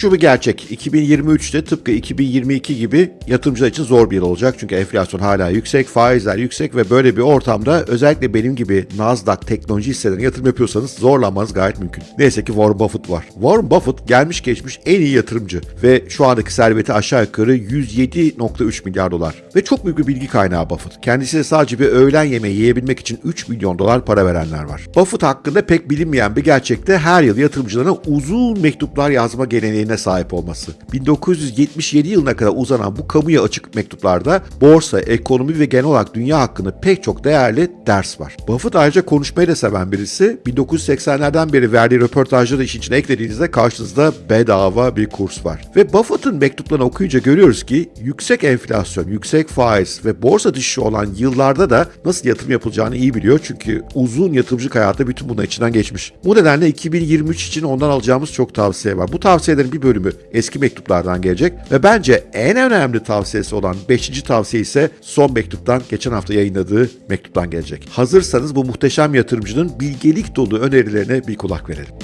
Şu bir gerçek. 2023'te tıpkı 2022 gibi yatırımcılar için zor bir yıl olacak. Çünkü enflasyon hala yüksek, faizler yüksek ve böyle bir ortamda özellikle benim gibi Nasdaq teknoloji hisselerine yatırım yapıyorsanız zorlanmanız gayet mümkün. Neyse ki Warren Buffett var. Warren Buffett gelmiş geçmiş en iyi yatırımcı ve şu andaki serveti aşağı yukarı 107.3 milyar dolar. Ve çok büyük bir bilgi kaynağı Buffett. Kendisine sadece bir öğlen yemeği yiyebilmek için 3 milyon dolar para verenler var. Buffett hakkında pek bilinmeyen bir gerçekte her yıl yatırımcılarına uzun mektuplar yazma geleneğine sahip olması. 1977 yılına kadar uzanan bu kamuya açık mektuplarda borsa, ekonomi ve genel olarak dünya hakkında pek çok değerli ders var. Buffett ayrıca konuşmayı da seven birisi. 1980'lerden beri verdiği röportajları işin içine eklediğinizde karşınızda bedava bir kurs var. Ve Buffett'ın mektuplarını okuyunca görüyoruz ki yüksek enflasyon, yüksek faiz ve borsa düşüşü olan yıllarda da nasıl yatırım yapılacağını iyi biliyor. Çünkü uzun yatırımcılık hayatı bütün bunun içinden geçmiş. Bu nedenle 2023 için ondan alacağımız çok tavsiye var. Bu tavsiyelerin bir bölümü eski mektuplardan gelecek ve bence en önemli tavsiyesi olan 5. tavsiye ise son mektuptan geçen hafta yayınladığı mektuptan gelecek. Hazırsanız bu muhteşem yatırımcının bilgelik dolu önerilerine bir kulak verelim.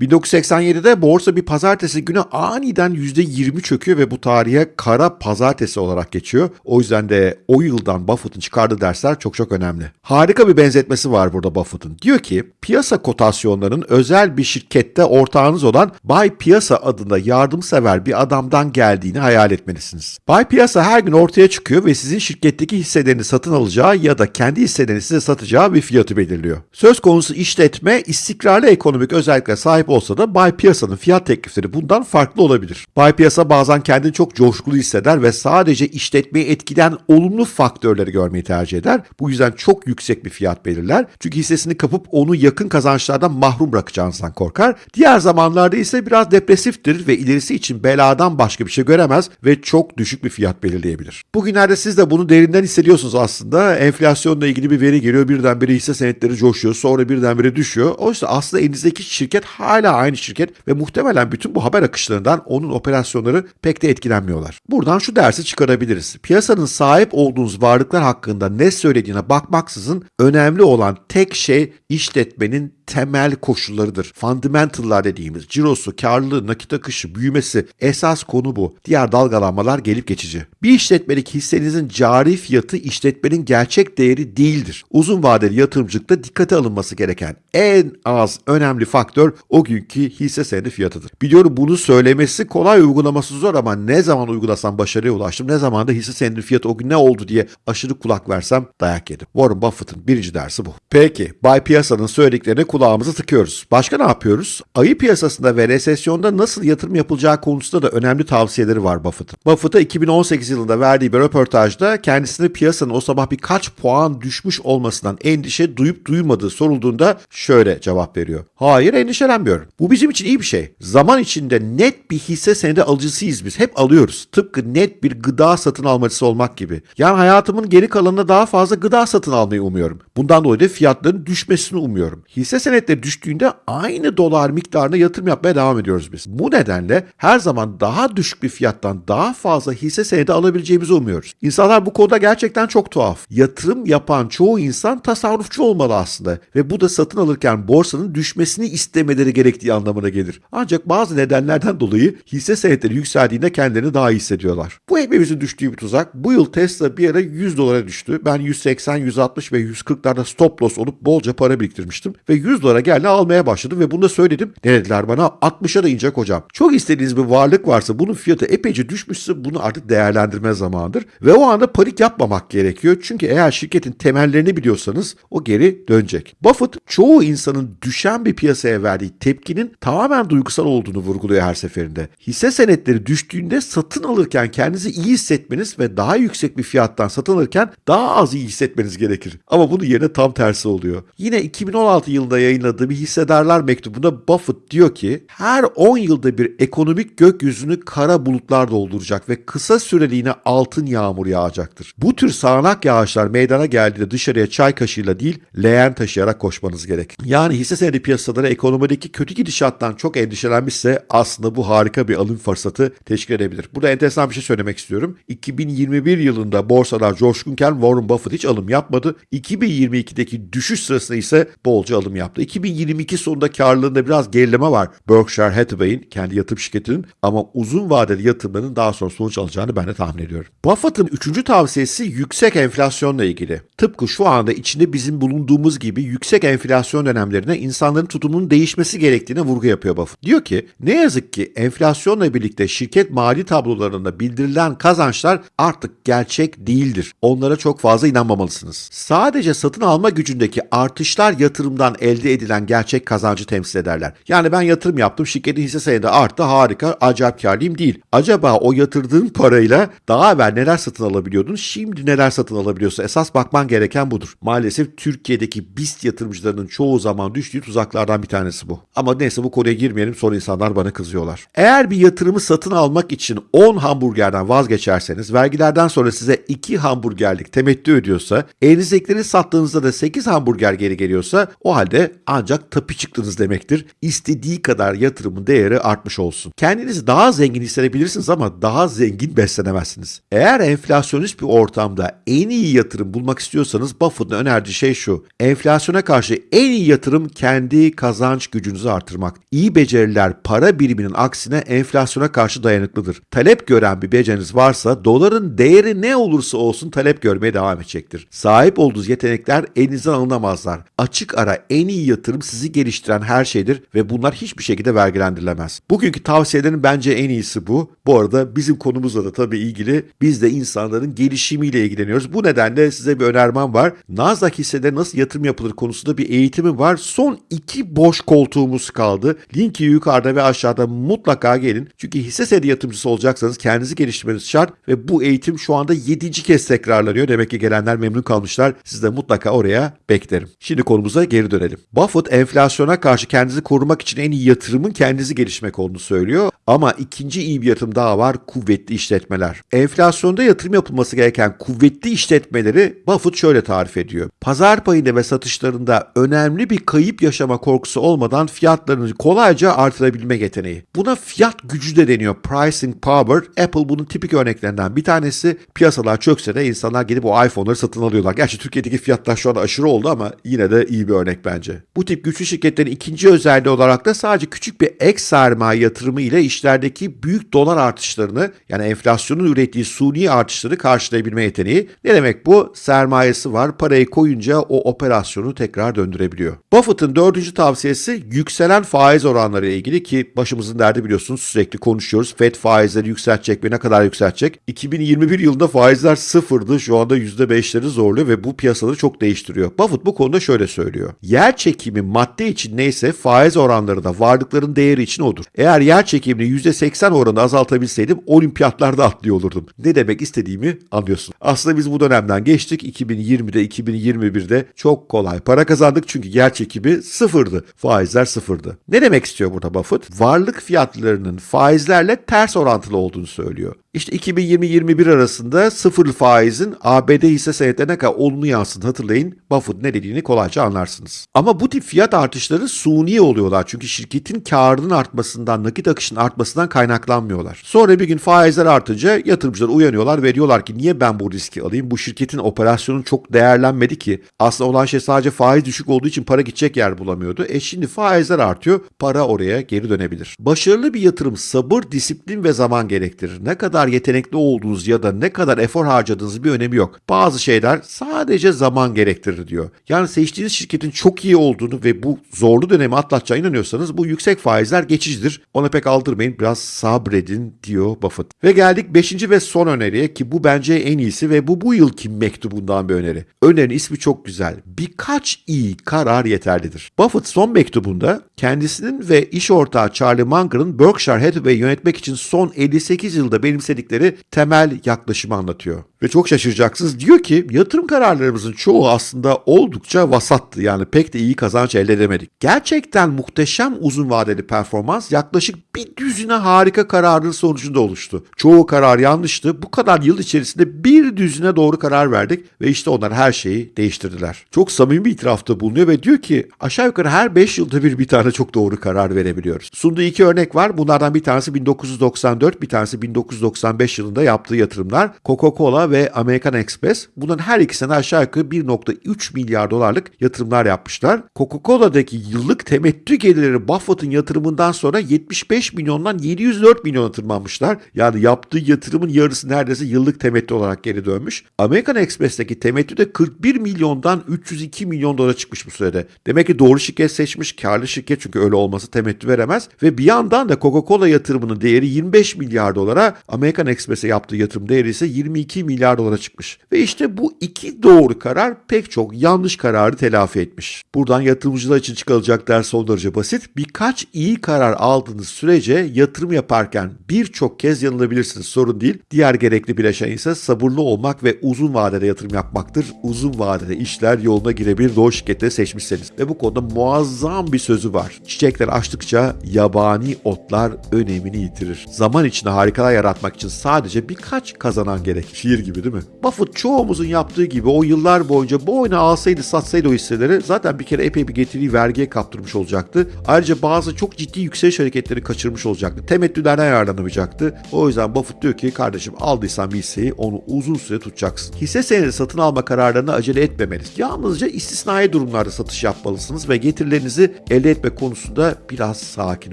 1987'de borsa bir pazartesi günü aniden %20 çöküyor ve bu tarihe kara pazartesi olarak geçiyor. O yüzden de o yıldan Buffett'ın çıkardığı dersler çok çok önemli. Harika bir benzetmesi var burada Buffett'ın. Diyor ki piyasa kotasyonlarının özel bir şirkette ortağınız olan Bay Piyasa adında yardımsever bir adamdan geldiğini hayal etmelisiniz. Bay Piyasa her gün ortaya çıkıyor ve sizin şirketteki hisselerini satın alacağı ya da kendi hisselerini size satacağı bir fiyatı belirliyor. Söz konusu işletme istikrarlı ekonomik özelliklere sahip olsa da Bay Piyasa'nın fiyat teklifleri bundan farklı olabilir. Bay Piyasa bazen kendini çok coşkulu hisseder ve sadece işletmeyi etkileyen olumlu faktörleri görmeyi tercih eder. Bu yüzden çok yüksek bir fiyat belirler. Çünkü hissesini kapıp onu yakın kazançlardan mahrum bırakacağınızdan korkar. Diğer zamanlarda ise biraz depresiftir ve ilerisi için beladan başka bir şey göremez ve çok düşük bir fiyat belirleyebilir. Bugünlerde siz de bunu derinden hissediyorsunuz aslında. Enflasyonla ilgili bir veri geliyor. Birdenbire hisse senetleri coşuyor. Sonra birdenbire düşüyor. Oysa aslında elinizdeki şirket hala aynı şirket ve muhtemelen bütün bu haber akışlarından onun operasyonları pek de etkilenmiyorlar. Buradan şu dersi çıkarabiliriz. Piyasanın sahip olduğunuz varlıklar hakkında ne söylediğine bakmaksızın önemli olan tek şey işletmenin temel koşullarıdır. Fundamental'lar dediğimiz cirosu, karlılığı, nakit akışı, büyümesi esas konu bu. Diğer dalgalanmalar gelip geçici. Bir işletmedeki hissenizin cari fiyatı işletmenin gerçek değeri değildir. Uzun vadeli yatırımcılıkta dikkate alınması gereken en az önemli faktör o günkü hisse senedi fiyatıdır. Biliyorum bunu söylemesi kolay uygulaması zor ama ne zaman uygulasam başarıya ulaştım ne zaman da hisse senedi fiyatı o gün ne oldu diye aşırı kulak versem dayak yedim. Warren Buffett'ın birinci dersi bu. Peki Bay Piyasa'nın söylediklerine kulağımızı tıkıyoruz. Başka ne yapıyoruz? Ayı piyasasında ve resesyonda nasıl yatırım yapılacağı konusunda da önemli tavsiyeleri var Buffett'ın. Buffett'a 2018 yılında verdiği bir röportajda kendisine piyasanın o sabah birkaç puan düşmüş olmasından endişe duyup duymadığı sorulduğunda şöyle cevap veriyor. Hayır endişelenmiyorum. Bu bizim için iyi bir şey. Zaman içinde net bir hisse senedi alıcısıyız biz. Hep alıyoruz. Tıpkı net bir gıda satın almacısı olmak gibi. Yani hayatımın geri kalanında daha fazla gıda satın almayı umuyorum. Bundan dolayı da fiyatların düşmesini umuyorum. Hisse senetleri düştüğünde aynı dolar miktarına yatırım yapmaya devam ediyoruz biz. Bu nedenle her zaman daha düşük bir fiyattan daha fazla hisse senedi alabileceğimizi umuyoruz. İnsanlar bu konuda gerçekten çok tuhaf. Yatırım yapan çoğu insan tasarrufçu olmalı aslında ve bu da satın alırken borsanın düşmesini istemeleri gerektiği anlamına gelir. Ancak bazı nedenlerden dolayı hisse senetleri yükseldiğinde kendilerini daha iyi hissediyorlar. Bu hepimizin düştüğü bir tuzak. Bu yıl Tesla bir ara 100 dolara düştü. Ben 180, 160 ve 140'larda stop loss olup bolca para biriktirmiştim ve 100 dolara geldi almaya başladım ve bunu da söyledim. Ne dediler bana? 60'a da inecek hocam. Çok istediğiniz bir varlık varsa bunun fiyatı epeyce düşmüşse bunu artık değerlendirme zamanıdır. Ve o anda panik yapmamak gerekiyor. Çünkü eğer şirketin temellerini biliyorsanız o geri dönecek. Buffett çoğu insanın düşen bir piyasaya verdiği tepkinin tamamen duygusal olduğunu vurguluyor her seferinde. Hisse senetleri düştüğünde satın alırken kendinizi iyi hissetmeniz ve daha yüksek bir fiyattan satın alırken daha az iyi hissetmeniz gerekir. Ama bunun yerine tam tersi oluyor. Yine 2016 yılında yayınladığı bir hissedarlar mektubunda Buffett diyor ki her 10 yılda bir ekonomik gökyüzünü kara bulutlar dolduracak ve kısa süreliğine altın yağmur yağacaktır. Bu tür sağanak yağışlar meydana geldiğinde dışarıya çay kaşığıyla değil leğen taşıyarak koşmanız gerek. Yani hisse senedi piyasaları ekonomideki kötü kötü gidişattan çok endişelenmişse aslında bu harika bir alım fırsatı teşkil edebilir. Burada enteresan bir şey söylemek istiyorum. 2021 yılında borsalar coşkunken Warren Buffett hiç alım yapmadı. 2022'deki düşüş sırasında ise bolca alım yaptı. 2022 sonunda karlılığında biraz gerileme var Berkshire Hathaway'in kendi yatırım şirketinin ama uzun vadeli yatırımların daha sonra sonuç alacağını ben de tahmin ediyorum. Buffett'ın üçüncü tavsiyesi yüksek enflasyonla ilgili. Tıpkı şu anda içinde bizim bulunduğumuz gibi yüksek enflasyon dönemlerine insanların tutumunun değişmesi gerektiğine vurgu yapıyor Buffett. Diyor ki ne yazık ki enflasyonla birlikte şirket mali tablolarında bildirilen kazançlar artık gerçek değildir. Onlara çok fazla inanmamalısınız. Sadece satın alma gücündeki artışlar yatırımdan elde edilen gerçek kazancı temsil ederler. Yani ben yatırım yaptım şirketin hisse senedi arttı harika acayip karlıyım değil. Acaba o yatırdığın parayla daha evvel neler satın alabiliyordun şimdi neler satın alabiliyorsa esas bakman gereken budur. Maalesef Türkiye'deki BIST yatırımcılarının çoğu zaman düştüğü tuzaklardan bir tanesi bu. Ama neyse bu konuya girmeyelim sonra insanlar bana kızıyorlar. Eğer bir yatırımı satın almak için 10 hamburgerden vazgeçerseniz vergilerden sonra size 2 hamburgerlik temettü ödüyorsa elinizdekileri sattığınızda da 8 hamburger geri geliyorsa o halde ancak tapi çıktınız demektir. İstediği kadar yatırımın değeri artmış olsun. Kendinizi daha zengin hissedebilirsiniz ama daha zengin beslenemezsiniz. Eğer enflasyonist bir ortamda en iyi yatırım bulmak istiyorsanız Buffett'ın önerdiği şey şu. Enflasyona karşı en iyi yatırım kendi kazanç gücünüzü artırmak. İyi beceriler para biriminin aksine enflasyona karşı dayanıklıdır. Talep gören bir beceriniz varsa doların değeri ne olursa olsun talep görmeye devam edecektir. Sahip olduğunuz yetenekler elinizden alınamazlar. Açık ara en iyi yatırım sizi geliştiren her şeydir ve bunlar hiçbir şekilde vergilendirilemez. Bugünkü tavsiyelerin bence en iyisi bu. Bu arada bizim konumuzla da tabii ilgili biz de insanların gelişimiyle ilgileniyoruz. Bu nedenle size bir önermem var. Nasdaq hisseleri nasıl yatırım yapılır konusunda bir eğitimim var. Son iki boş koltuğumuz kaldı. Linki yukarıda ve aşağıda mutlaka gelin. Çünkü hisse senedi yatırımcısı olacaksanız kendinizi geliştirmeniz şart ve bu eğitim şu anda 7. kez tekrarlanıyor. Demek ki gelenler memnun kalmışlar. Siz de mutlaka oraya beklerim. Şimdi konumuza geri dönelim. Buffett enflasyona karşı kendinizi korumak için en iyi yatırımın kendinizi geliştirmek olduğunu söylüyor. Ama ikinci iyi bir yatırım daha var. Kuvvetli işletmeler. Enflasyonda yatırım yapılması gereken kuvvetli işletmeleri Buffett şöyle tarif ediyor. Pazar payında ve satışlarında önemli bir kayıp yaşama korkusu olmadan fiyatlarını kolayca artırabilme yeteneği. Buna fiyat gücü de deniyor. Pricing power. Apple bunun tipik örneklerinden bir tanesi. Piyasalar çökse de insanlar gelip o iPhone'ları satın alıyorlar. Gerçi Türkiye'deki fiyatlar şu anda aşırı oldu ama yine de iyi bir örnek bence. Bu tip güçlü şirketlerin ikinci özelliği olarak da sadece küçük bir ek sermaye yatırımı ile işlerdeki büyük dolar artışlarını yani enflasyonun ürettiği suni artışları karşılayabilme yeteneği. Ne demek bu? Sermayesi var. Parayı koyunca o operasyonu tekrar döndürebiliyor. Buffett'ın dördüncü tavsiyesi yükselen faiz oranları ile ilgili ki başımızın derdi biliyorsunuz sürekli konuşuyoruz. Fed faizleri yükseltecek ve ne kadar yükseltecek? 2021 yılında faizler sıfırdı. Şu anda %5'leri zorluyor ve bu piyasaları çok değiştiriyor. Buffett bu konuda şöyle söylüyor. Yer çekimi madde için neyse faiz oranları da varlıkların değeri için odur. Eğer yer çekimini %80 oranında azaltabilseydim olimpiyatlarda atlıyor olurdum. Ne demek istediğimi anlıyorsun. Aslında biz bu dönemden geçtik. 2020'de 2021'de çok kolay para kazandık çünkü yer çekimi sıfırdı. Faizler sıfırdı. Ne demek istiyor burada Buffett? Varlık fiyatlarının faizlerle ters orantılı olduğunu söylüyor. İşte 2020-21 arasında sıfır faizin ABD hisse senetlerine kadar olumlu yansıdığını hatırlayın. Buffett ne dediğini kolayca anlarsınız. Ama bu tip fiyat artışları suni oluyorlar. Çünkü şirketin karının artmasından, nakit akışının artmasından kaynaklanmıyorlar. Sonra bir gün faizler artınca yatırımcılar uyanıyorlar ve diyorlar ki niye ben bu riski alayım? Bu şirketin operasyonu çok değerlenmedi ki. Aslında olan şey sadece faiz düşük olduğu için para gidecek yer bulamıyordu. E şimdi faizler artıyor, para oraya geri dönebilir. Başarılı bir yatırım sabır, disiplin ve zaman gerektirir. Ne kadar yetenekli olduğunuz ya da ne kadar efor harcadığınız bir önemi yok. Bazı şeyler sadece zaman gerektirir diyor. Yani seçtiğiniz şirketin çok iyi olduğunu ve bu zorlu dönemi atlatacağına inanıyorsanız bu yüksek faizler geçicidir. Ona pek aldırmayın biraz sabredin diyor Buffett. Ve geldik 5. ve son öneriye ki bu bence en iyisi ve bu bu yılki mektubundan bir öneri. Önerinin ismi çok güzel. Birkaç iyi karar yeterlidir. Buffett son mektubunda kendisinin ve iş ortağı Charlie Munger'ın Berkshire Hathaway'i yönetmek için son 58 yılda benimsedikleri temel yaklaşımı anlatıyor. Ve çok şaşıracaksınız. Diyor ki yatırım kararlarımızın çoğu aslında oldukça vasattı. Yani pek de iyi kazanç elde edemedik. Gerçekten muhteşem uzun vadeli performans yaklaşık bir düzine harika kararın sonucunda oluştu. Çoğu karar yanlıştı. Bu kadar yıl içerisinde bir düzine doğru karar verdik ve işte onlar her şeyi değiştirdiler. Çok samimi bir itirafta bulunuyor ve diyor ki aşağı yukarı her 5 yılda bir bir tane çok doğru karar verebiliyoruz. Sunduğu iki örnek var. Bunlardan bir tanesi 1994, bir tanesi 1995 yılında yaptığı yatırımlar. Coca-Cola ve American Express. Bunların her ikisine aşağı yukarı 1.3 milyar dolarlık yatırımlar yapmışlar. Coca-Cola'daki yıllık temettü gelirleri Buffett'ın yatırımından sonra 75 milyondan 704 milyona tırmanmışlar. Yani yaptığı yatırımın yarısı neredeyse yıllık temettü olarak geri dönmüş. American Express'teki temettü de 41 milyondan 302 milyon dolara çıkmış bu sürede. Demek ki doğru şirket seçmiş, karlı şirket çünkü öyle olması temettü veremez. Ve bir yandan da Coca-Cola yatırımının değeri 25 milyar dolara, American Express'e yaptığı yatırım değeri ise 22 milyar dolara çıkmış. Ve işte bu iki doğru karar pek çok yanlış kararı telafi etmiş. Buradan yatırımcılar için çıkarılacak ders son derece basit. Birkaç iyi karar aldığınız sürece yatırım yaparken birçok kez yanılabilirsiniz sorun değil. Diğer gerekli bileşen ise sabırlı olmak ve uzun vadede yatırım yapmaktır. Uzun vadede işler yoluna girebilir doğru şirketleri seçmişseniz. Ve bu konuda muazzam bir sözü var. Çiçekler açtıkça yabani otlar önemini yitirir. Zaman içinde harikalar yaratmak için sadece birkaç kazanan gerek. Şiir gibi değil mi? Buffett çoğumuzun yaptığı gibi o yıllar boyunca bu oyunu alsaydı satsaydı o hisseleri zaten bir kere epey bir getiriyi vergiye kaptırmış olacaktı. Ayrıca bazı çok ciddi yükseliş hareketleri kaçırmış olacaktı. Temettülerden yararlanamayacaktı. O yüzden Buffett diyor ki kardeşim aldıysan bir hisseyi onu uzun süre tutacaksın. Hisse senedi satın alma kararlarına acele etmemeliyiz. Yalnızca istisnai durumlarda satış yapmalısınız ve getirilerinizi elde etme konusunda biraz sakin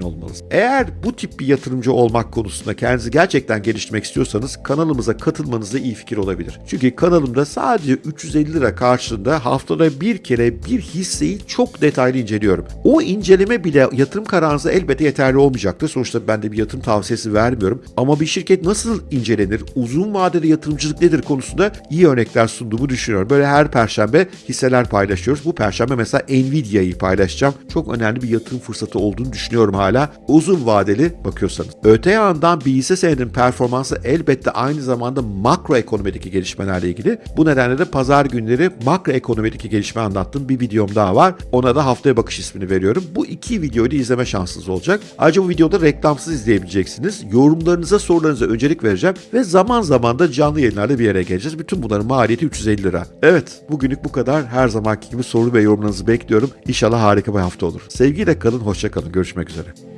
olmalısınız. Eğer bu tip bir yatırımcı olmak konusunda kendinizi gerçekten geliştirmek istiyorsanız kanalımıza katılmanız da iyi olabilir. Çünkü kanalımda sadece 350 lira karşılığında haftada bir kere bir hisseyi çok detaylı inceliyorum. O inceleme bile yatırım kararınıza elbette yeterli olmayacaktır. Sonuçta ben de bir yatırım tavsiyesi vermiyorum. Ama bir şirket nasıl incelenir, uzun vadeli yatırımcılık nedir konusunda iyi örnekler sunduğumu düşünüyorum. Böyle her perşembe hisseler paylaşıyoruz. Bu perşembe mesela Nvidia'yı paylaşacağım. Çok önemli bir yatırım fırsatı olduğunu düşünüyorum hala. Uzun vadeli bakıyorsanız. Öte yandan bir hisse senedinin performansı elbette aynı zamanda makroekonomideki gelişmelerle ilgili. Bu nedenle de pazar günleri makroekonomideki gelişme anlattığım bir videom daha var. Ona da haftaya bakış ismini veriyorum. Bu iki videoyu da izleme şansınız olacak. Ayrıca bu videoda reklamsız izleyebileceksiniz. Yorumlarınıza, sorularınıza öncelik vereceğim ve zaman zaman da canlı yayınlarda bir yere geleceğiz. Bütün bunların maliyeti 350 lira. Evet, bugünlük bu kadar. Her zamanki gibi soru ve yorumlarınızı bekliyorum. İnşallah harika bir hafta olur. Sevgiyle kalın, hoşça kalın. Görüşmek üzere.